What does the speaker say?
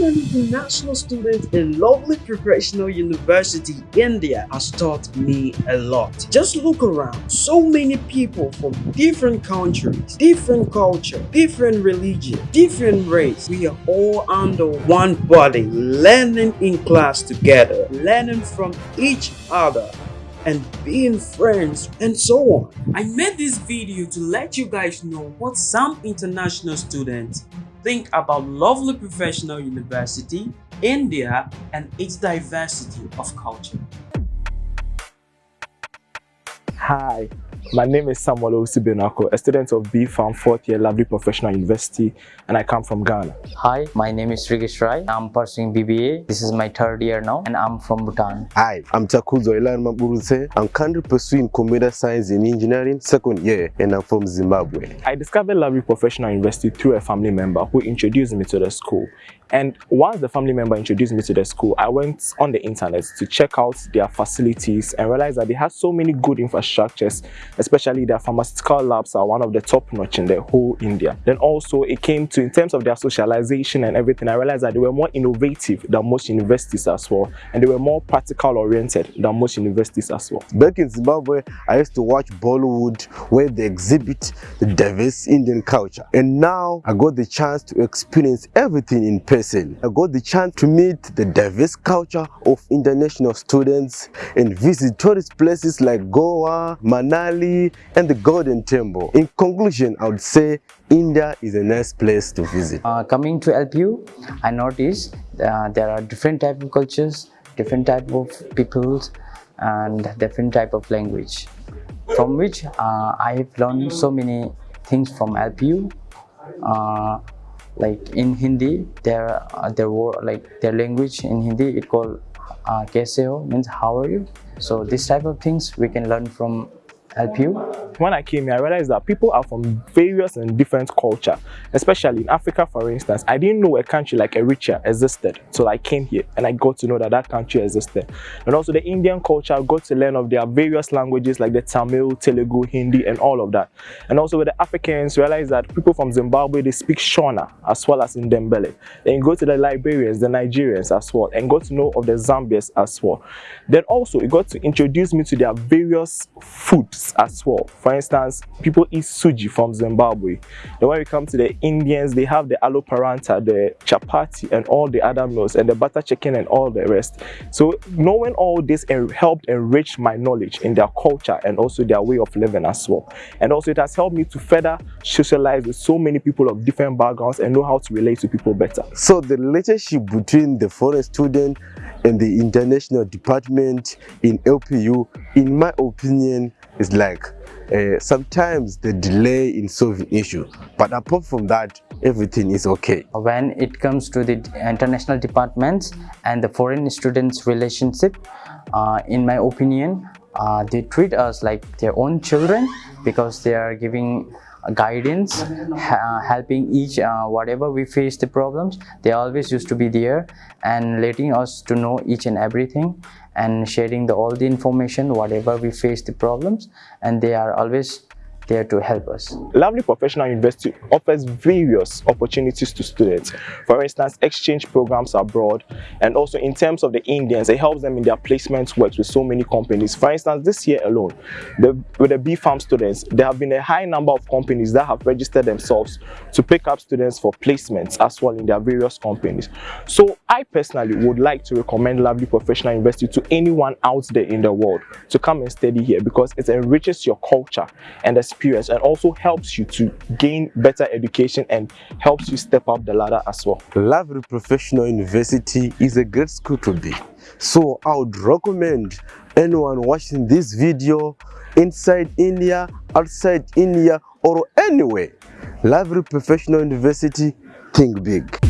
An international student in lovely professional university, India has taught me a lot. Just look around. So many people from different countries, different culture, different religion, different race. We are all under one body, learning in class together, learning from each other and being friends and so on. I made this video to let you guys know what some international students think about lovely professional university, India and its diversity of culture. Hi, my name is Samuel Osibenako, a student of B Pharm 4th year Lovely Professional University and I come from Ghana. Hi, my name is Rigesh Rai. I'm pursuing BBA. This is my third year now and I'm from Bhutan. Hi, I'm Takuzo Ilan Maburuse. I'm currently pursuing computer science and engineering second year and I'm from Zimbabwe. I discovered Lovely Professional University through a family member who introduced me to the school. And once the family member introduced me to the school, I went on the internet to check out their facilities and realized that they had so many good infrastructures, especially their pharmaceutical labs are one of the top notch in the whole India. Then also it came to, in terms of their socialization and everything, I realized that they were more innovative than most universities as well. And they were more practical oriented than most universities as well. Back in Zimbabwe, I used to watch Bollywood where they exhibit the diverse Indian culture. And now I got the chance to experience everything in person person. I got the chance to meet the diverse culture of international students and visit tourist places like Goa, Manali and the Golden Temple. In conclusion, I would say India is a nice place to visit. Uh, coming to LPU, I noticed uh, there are different type of cultures, different type of peoples and different type of language from which uh, I have learned so many things from LPU. Uh, like in Hindi there uh, there like their language in Hindi it called uh, means how are you so this type of things we can learn from LPU? When I came here, I realized that people are from various and different culture, especially in Africa, for instance. I didn't know a country like Eritrea existed, so I came here and I got to know that that country existed. And also the Indian culture, I got to learn of their various languages like the Tamil, Telugu, Hindi, and all of that. And also with the Africans, realize that people from Zimbabwe, they speak Shona as well as in Ndebele. Then go to the Liberians, the Nigerians as well, and got to know of the Zambians as well. Then also, it got to introduce me to their various foods as well. For instance, people eat suji from Zimbabwe. Then when we come to the Indians, they have the aloo paratha, the chapati, and all the other meals, and the butter chicken and all the rest. So knowing all this helped enrich my knowledge in their culture and also their way of living as well. And also it has helped me to further socialize with so many people of different backgrounds and know how to relate to people better. So the relationship between the foreign student and the international department in LPU, in my opinion, is like uh, sometimes the delay in solving issue but apart from that everything is okay. When it comes to the international departments and the foreign students relationship uh, in my opinion uh, they treat us like their own children because they are giving guidance helping each uh, whatever we face the problems they always used to be there and letting us to know each and everything and sharing the all the information whatever we face the problems and they are always there to help us. Lovely Professional University offers various opportunities to students. For instance, exchange programs abroad and also in terms of the Indians, it helps them in their placement works with so many companies. For instance, this year alone, the, with the B Pharm students, there have been a high number of companies that have registered themselves to pick up students for placements as well in their various companies. So I personally would like to recommend Lovely Professional University to anyone out there in the world to come and study here because it enriches your culture and the experience and also helps you to gain better education and helps you step up the ladder as well. Lovely Professional University is a great school to be. So I would recommend anyone watching this video inside India, outside India or anywhere. Lovely Professional University, think big.